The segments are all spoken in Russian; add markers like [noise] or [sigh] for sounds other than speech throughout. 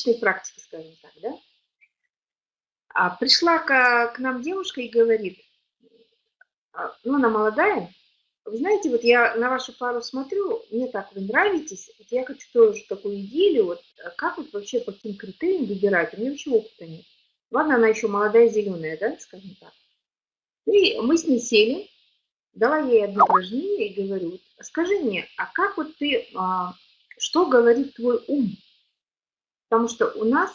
личной практики, скажем так, да. А пришла к, к нам девушка и говорит, а, ну, она молодая, вы знаете, вот я на вашу пару смотрю, мне так вы нравитесь, вот я хочу тоже такую идею, вот а как вот вообще по каким критериям выбирать, у меня вообще опыта нет. Ладно, она еще молодая, зеленая, да, скажем так. И мы с ней сели, дала ей одно упражнение и говорю, скажи мне, а как вот ты, а, что говорит твой ум? Потому что у нас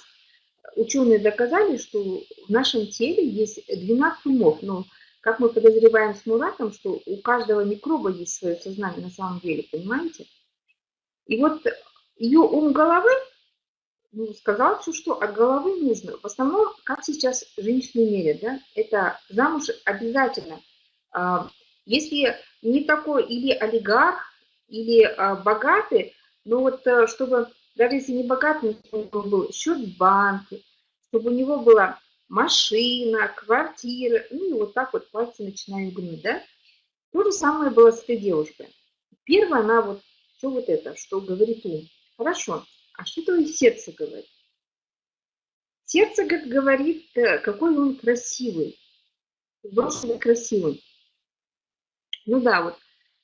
ученые доказали, что в нашем теле есть 12 умов, но как мы подозреваем с Муратом, что у каждого микроба есть свое сознание на самом деле, понимаете? И вот ее ум головы ну, сказал все, что от головы нужно. В основном, как сейчас женщины мерят, да, это замуж обязательно. А, если не такой или олигарх, или а, богатый, но вот э, чтобы, даже если не богатый, него был счет в банке, чтобы у него была машина, квартира, ну и вот так вот пальцы начинаем гнуть, да. То же самое было с этой девушкой. Первое, она вот, все вот это, что говорит ум. Хорошо, а что твое сердце говорит? Сердце говорит, э, какой он красивый, взрослый красивый. Ну да, вот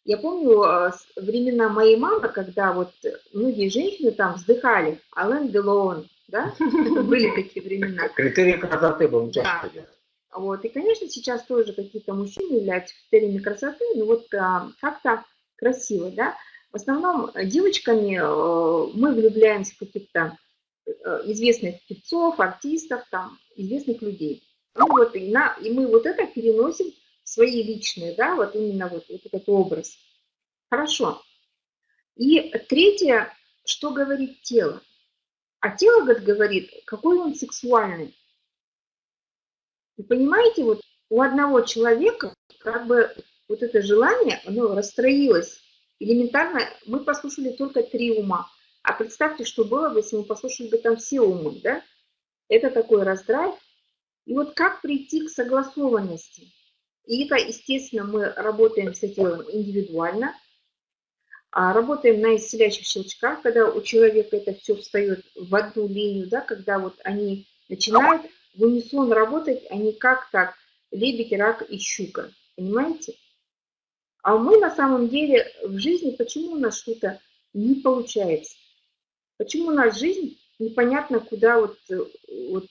я помню э, времена моей мамы, когда вот многие женщины там вздыхали, Ален Делон, да, были такие времена. [laughs] Критерий красоты был часто. Да. Вот, и, конечно, сейчас тоже какие-то мужчины являются критериями красоты, но вот а, как-то красиво, да. В основном девочками э, мы влюбляемся в каких-то э, известных певцов, артистов, там, известных людей. Ну вот, и, на, и мы вот это переносим свои личные, да, вот именно вот, вот этот образ. Хорошо. И третье, что говорит тело. А тело говорит, какой он сексуальный. Вы понимаете, вот у одного человека как бы вот это желание, оно расстроилось элементарно мы послушали только три ума. А представьте, что было бы, если мы послушали бы там все умы, да? Это такой раздрайв. И вот как прийти к согласованности? И это, естественно, мы работаем с этим индивидуально, а работаем на исцеляющих щелчках, когда у человека это все встает в одну линию, да, когда вот они начинают в унисон работать, они как так, лебедь, рак и щука, понимаете? А мы на самом деле в жизни, почему у нас что-то не получается? Почему у нас жизнь непонятно куда вот, вот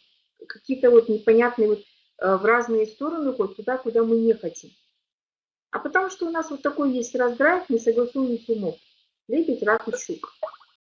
какие-то вот непонятные вот в разные стороны ходят, туда, куда мы не хотим. А потому что у нас вот такой есть раздрайв, несогласованность умов. Лебедь, рак и щука.